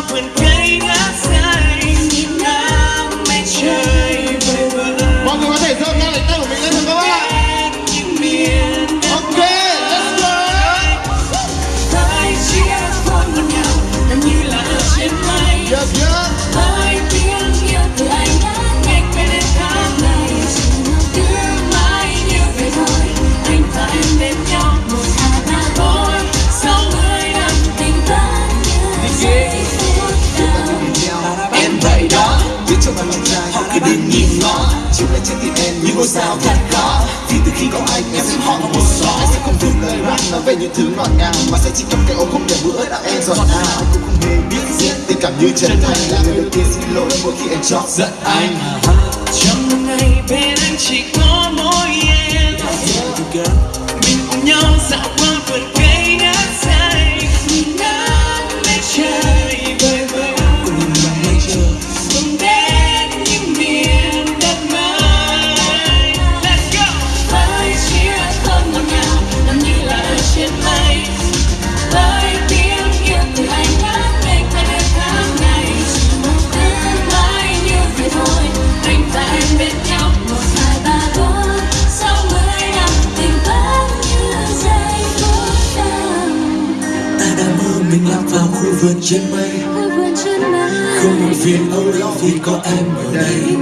qua vườn trên những ngôi sao thật khó vì từ khi có anh, em sẽ họ một gió. Anh sẽ không dùng lời rap nói về những thứ ngọt ngào, mà sẽ chỉ cầm cái ôm không để bữa đạo em giọt nào. Anh cũng không hề biết diễn tình cảm như chân thành. Là người đầu tiên xin lỗi mỗi khi em chọc giận anh. Trong ngày bên anh chỉ có mỗi em. Mình cùng nhau dạo qua mình lạc vào khu vườn trên mây. Không buồn phiền âu lo vì có em ở đây.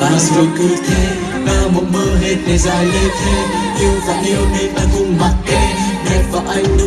và rồi cứ thế bao mộng mơ hết ngày dài lê thế yêu và yêu nên ta cùng mặc kệ. Đẹp và anh